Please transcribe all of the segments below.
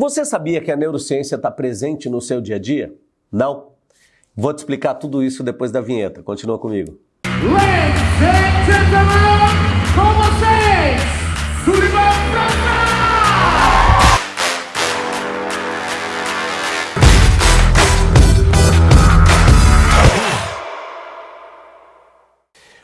Você sabia que a neurociência está presente no seu dia a dia? Não? Vou te explicar tudo isso depois da vinheta. Continua comigo. Ladies and gentlemen, com vocês, Sullivan Franca!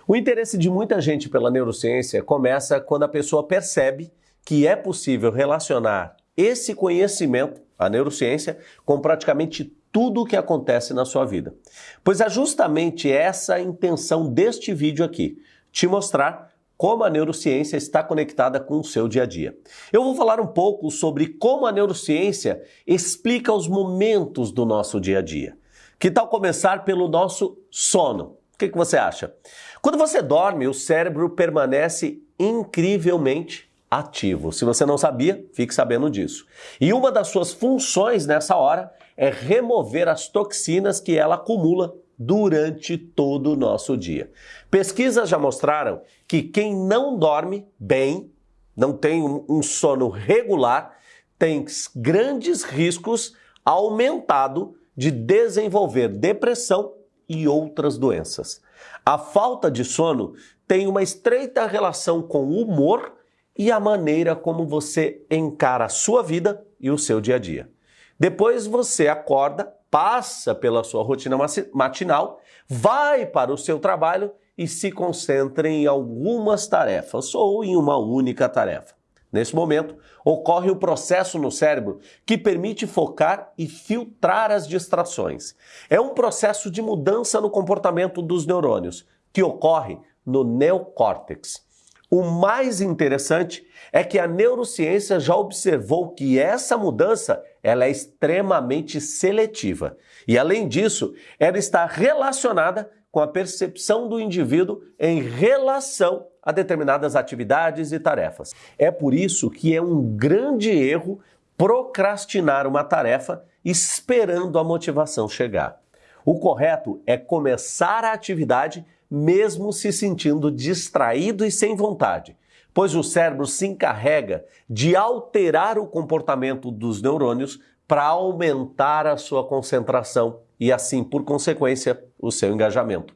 O interesse de muita gente pela neurociência começa quando a pessoa percebe que é possível relacionar esse conhecimento, a neurociência, com praticamente tudo o que acontece na sua vida. Pois é justamente essa a intenção deste vídeo aqui, te mostrar como a neurociência está conectada com o seu dia a dia. Eu vou falar um pouco sobre como a neurociência explica os momentos do nosso dia a dia. Que tal começar pelo nosso sono? O que, que você acha? Quando você dorme, o cérebro permanece incrivelmente ativo. Se você não sabia, fique sabendo disso. E uma das suas funções nessa hora é remover as toxinas que ela acumula durante todo o nosso dia. Pesquisas já mostraram que quem não dorme bem, não tem um sono regular, tem grandes riscos aumentado de desenvolver depressão e outras doenças. A falta de sono tem uma estreita relação com o humor e a maneira como você encara a sua vida e o seu dia a dia. Depois você acorda, passa pela sua rotina matinal, vai para o seu trabalho e se concentra em algumas tarefas ou em uma única tarefa. Nesse momento, ocorre o processo no cérebro que permite focar e filtrar as distrações. É um processo de mudança no comportamento dos neurônios que ocorre no neocórtex. O mais interessante é que a neurociência já observou que essa mudança ela é extremamente seletiva. E além disso, ela está relacionada com a percepção do indivíduo em relação a determinadas atividades e tarefas. É por isso que é um grande erro procrastinar uma tarefa esperando a motivação chegar. O correto é começar a atividade mesmo se sentindo distraído e sem vontade, pois o cérebro se encarrega de alterar o comportamento dos neurônios para aumentar a sua concentração e, assim, por consequência, o seu engajamento.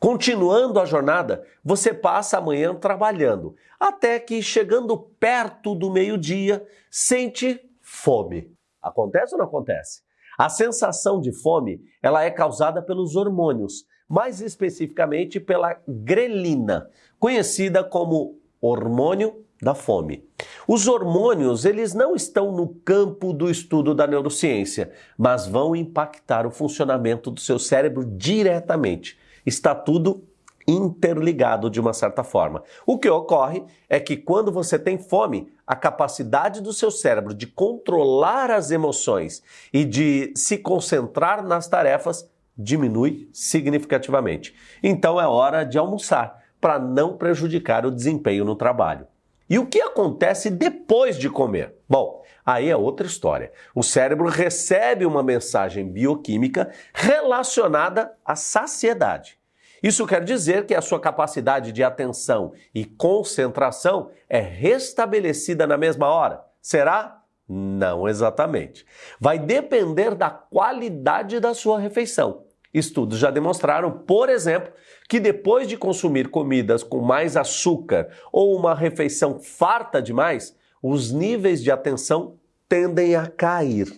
Continuando a jornada, você passa a manhã trabalhando, até que, chegando perto do meio-dia, sente fome. Acontece ou não acontece? A sensação de fome ela é causada pelos hormônios mais especificamente pela grelina, conhecida como hormônio da fome. Os hormônios, eles não estão no campo do estudo da neurociência, mas vão impactar o funcionamento do seu cérebro diretamente. Está tudo interligado de uma certa forma. O que ocorre é que quando você tem fome, a capacidade do seu cérebro de controlar as emoções e de se concentrar nas tarefas diminui significativamente. Então é hora de almoçar para não prejudicar o desempenho no trabalho. E o que acontece depois de comer? Bom, aí é outra história. O cérebro recebe uma mensagem bioquímica relacionada à saciedade. Isso quer dizer que a sua capacidade de atenção e concentração é restabelecida na mesma hora. Será? Não exatamente. Vai depender da qualidade da sua refeição. Estudos já demonstraram, por exemplo, que depois de consumir comidas com mais açúcar ou uma refeição farta demais, os níveis de atenção tendem a cair,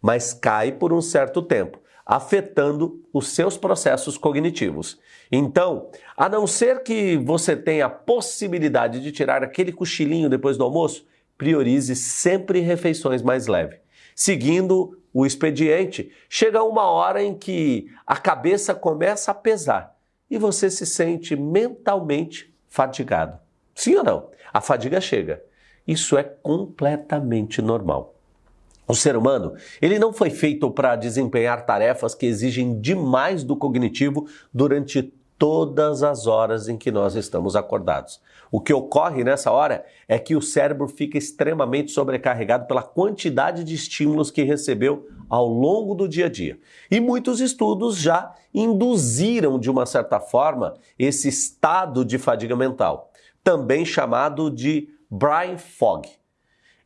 mas cai por um certo tempo, afetando os seus processos cognitivos. Então, a não ser que você tenha a possibilidade de tirar aquele cochilinho depois do almoço, priorize sempre refeições mais leves. Seguindo o expediente, chega uma hora em que a cabeça começa a pesar e você se sente mentalmente fadigado. Sim ou não? A fadiga chega. Isso é completamente normal. O ser humano, ele não foi feito para desempenhar tarefas que exigem demais do cognitivo durante todas as horas em que nós estamos acordados. O que ocorre nessa hora é que o cérebro fica extremamente sobrecarregado pela quantidade de estímulos que recebeu ao longo do dia a dia. E muitos estudos já induziram, de uma certa forma, esse estado de fadiga mental, também chamado de brain fog.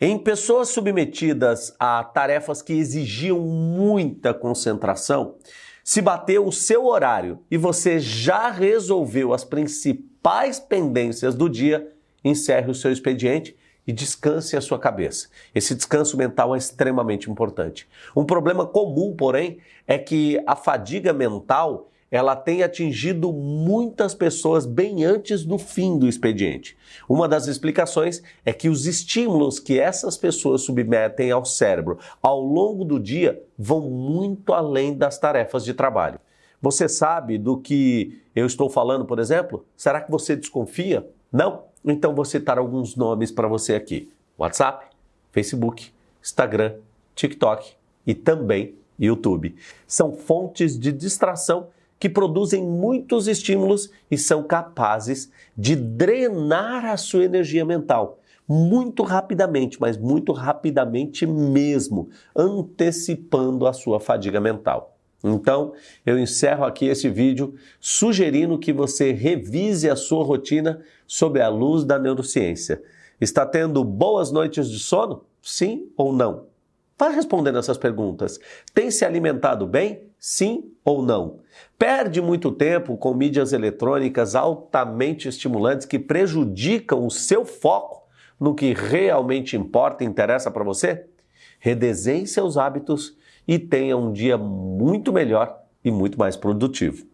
Em pessoas submetidas a tarefas que exigiam muita concentração, se bateu o seu horário e você já resolveu as principais pendências do dia, encerre o seu expediente e descanse a sua cabeça. Esse descanso mental é extremamente importante. Um problema comum, porém, é que a fadiga mental ela tem atingido muitas pessoas bem antes do fim do expediente. Uma das explicações é que os estímulos que essas pessoas submetem ao cérebro ao longo do dia vão muito além das tarefas de trabalho. Você sabe do que eu estou falando, por exemplo? Será que você desconfia? Não? Então vou citar alguns nomes para você aqui: WhatsApp, Facebook, Instagram, TikTok e também YouTube. São fontes de distração que produzem muitos estímulos e são capazes de drenar a sua energia mental muito rapidamente, mas muito rapidamente mesmo, antecipando a sua fadiga mental. Então, eu encerro aqui esse vídeo sugerindo que você revise a sua rotina sob a luz da neurociência. Está tendo boas noites de sono? Sim ou não? Vá respondendo essas perguntas. Tem se alimentado bem? Sim ou não? Perde muito tempo com mídias eletrônicas altamente estimulantes que prejudicam o seu foco no que realmente importa e interessa para você? Redesenhe seus hábitos e tenha um dia muito melhor e muito mais produtivo.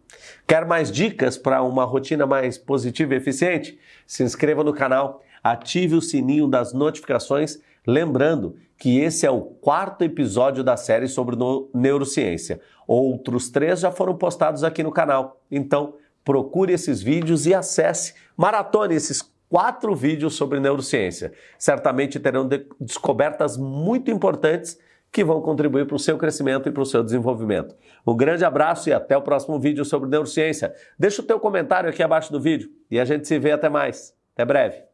Quer mais dicas para uma rotina mais positiva e eficiente? Se inscreva no canal, ative o sininho das notificações Lembrando que esse é o quarto episódio da série sobre neurociência. Outros três já foram postados aqui no canal. Então, procure esses vídeos e acesse, maratone esses quatro vídeos sobre neurociência. Certamente terão de descobertas muito importantes que vão contribuir para o seu crescimento e para o seu desenvolvimento. Um grande abraço e até o próximo vídeo sobre neurociência. Deixa o teu comentário aqui abaixo do vídeo e a gente se vê até mais. Até breve.